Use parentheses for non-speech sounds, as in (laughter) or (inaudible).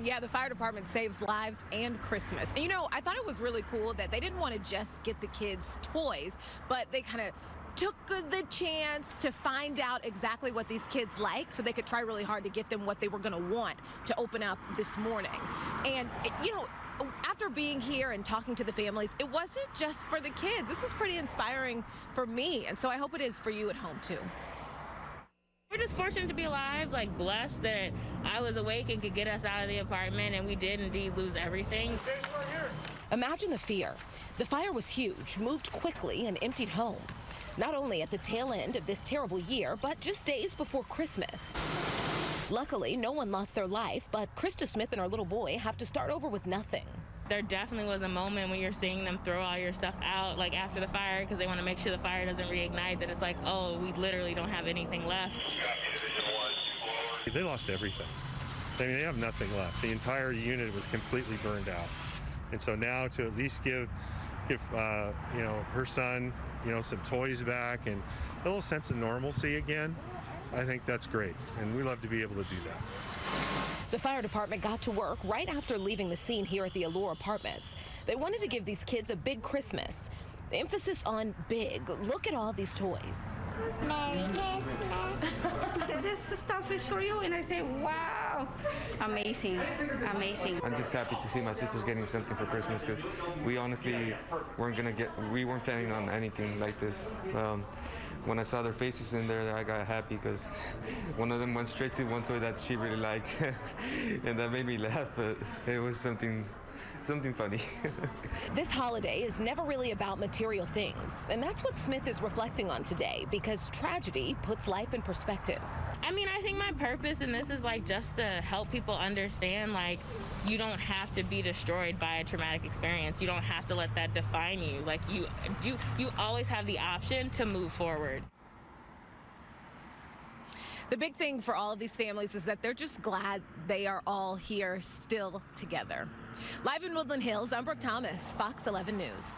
yeah, the fire department saves lives and Christmas. And you know, I thought it was really cool that they didn't want to just get the kids toys, but they kind of took the chance to find out exactly what these kids like so they could try really hard to get them what they were going to want to open up this morning. And, you know, after being here and talking to the families, it wasn't just for the kids. This was pretty inspiring for me, and so I hope it is for you at home, too. We're just fortunate to be alive, like blessed that I was awake and could get us out of the apartment, and we did indeed lose everything. Imagine the fear. The fire was huge, moved quickly, and emptied homes. Not only at the tail end of this terrible year, but just days before Christmas. Luckily, no one lost their life, but Krista Smith and her little boy have to start over with nothing. There definitely was a moment when you're seeing them throw all your stuff out, like after the fire, because they want to make sure the fire doesn't reignite, that it's like, oh, we literally don't have anything left. They lost everything. I mean, they have nothing left. The entire unit was completely burned out. And so now to at least give, give uh, you know, her son, you know, some toys back and a little sense of normalcy again, I think that's great. And we love to be able to do that. The fire department got to work right after leaving the scene here at the Allure Apartments. They wanted to give these kids a big Christmas. The emphasis on big. Look at all these toys. Merry Christmas. this stuff is for you. And I say, wow, amazing, amazing. I'm just happy to see my sisters getting something for Christmas because we honestly weren't gonna get, we weren't planning on anything like this. Um, when I saw their faces in there, I got happy because (laughs) one of them went straight to one toy that she really liked, (laughs) and that made me laugh. But it was something (laughs) something funny. (laughs) this holiday is never really about material things, and that's what Smith is reflecting on today because tragedy puts life in perspective. I mean, I think my purpose in this is like just to help people understand like you don't have to be destroyed by a traumatic experience. You don't have to let that define you. Like you do you always have the option to move forward. The big thing for all of these families is that they're just glad they are all here still together. Live in Woodland Hills, I'm Brooke Thomas, Fox 11 News.